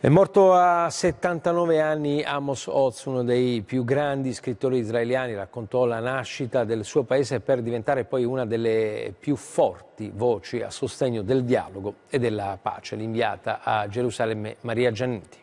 È morto a 79 anni Amos Oz, uno dei più grandi scrittori israeliani, raccontò la nascita del suo paese per diventare poi una delle più forti voci a sostegno del dialogo e della pace. L'inviata a Gerusalemme Maria Giannetti.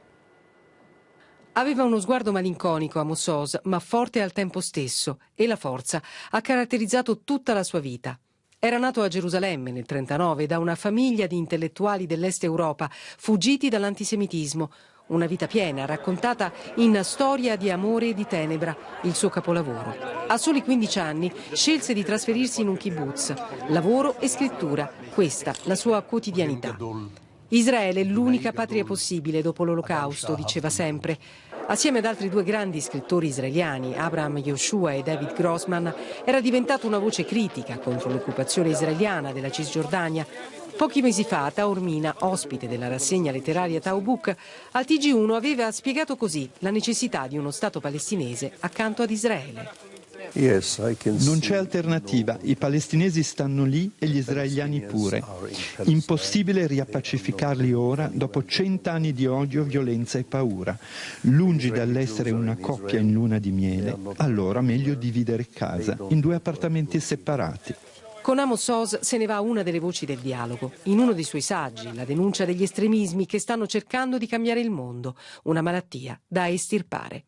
Aveva uno sguardo malinconico Amos Oz, ma forte al tempo stesso, e la forza ha caratterizzato tutta la sua vita. Era nato a Gerusalemme nel 1939 da una famiglia di intellettuali dell'Est Europa, fuggiti dall'antisemitismo. Una vita piena, raccontata in Storia di amore e di tenebra, il suo capolavoro. A soli 15 anni scelse di trasferirsi in un kibbutz. Lavoro e scrittura, questa la sua quotidianità. Israele è l'unica patria possibile dopo l'Olocausto, diceva sempre. Assieme ad altri due grandi scrittori israeliani, Abraham Yoshua e David Grossman, era diventato una voce critica contro l'occupazione israeliana della Cisgiordania. Pochi mesi fa, Taormina, ospite della rassegna letteraria Taubuk, al TG1 aveva spiegato così la necessità di uno Stato palestinese accanto ad Israele. Non c'è alternativa, i palestinesi stanno lì e gli israeliani pure. Impossibile riappacificarli ora dopo cent'anni di odio, violenza e paura. Lungi dall'essere una coppia in luna di miele, allora meglio dividere casa in due appartamenti separati. Con Amos Oz se ne va una delle voci del dialogo. In uno dei suoi saggi, la denuncia degli estremismi che stanno cercando di cambiare il mondo, una malattia da estirpare.